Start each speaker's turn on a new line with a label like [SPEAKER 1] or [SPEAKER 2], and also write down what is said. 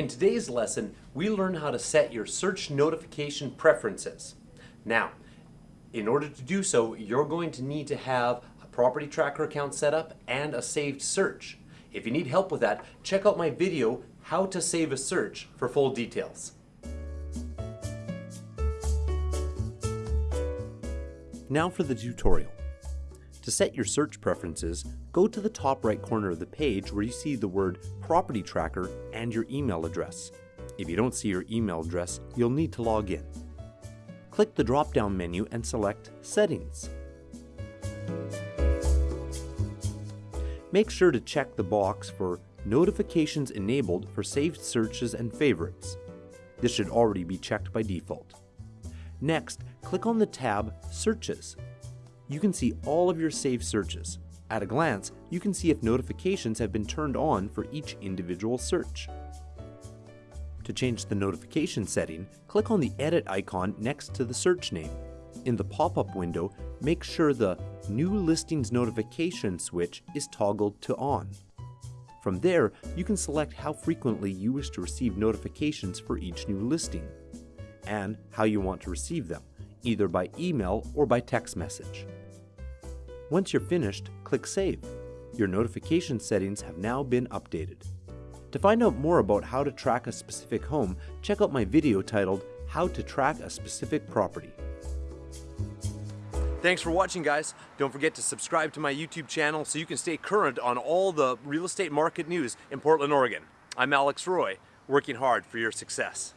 [SPEAKER 1] In today's lesson, we learn how to set your search notification preferences. Now, in order to do so, you're going to need to have a property tracker account set up and a saved search. If you need help with that, check out my video, How to Save a Search, for full details. Now for the tutorial. To set your search preferences, go to the top right corner of the page where you see the word Property Tracker and your email address. If you don't see your email address, you'll need to log in. Click the drop-down menu and select Settings. Make sure to check the box for Notifications Enabled for saved searches and favorites. This should already be checked by default. Next, click on the tab Searches. You can see all of your saved searches. At a glance, you can see if notifications have been turned on for each individual search. To change the notification setting, click on the edit icon next to the search name. In the pop-up window, make sure the New Listings Notification switch is toggled to on. From there, you can select how frequently you wish to receive notifications for each new listing and how you want to receive them, either by email or by text message. Once you're finished, click Save. Your notification settings have now been updated. To find out more about how to track a specific home, check out my video titled How to Track a Specific Property. Thanks for watching guys. Don't forget to subscribe to my YouTube channel so you can stay current on all the real estate market news in Portland, Oregon. I'm Alex Roy, working hard for your success.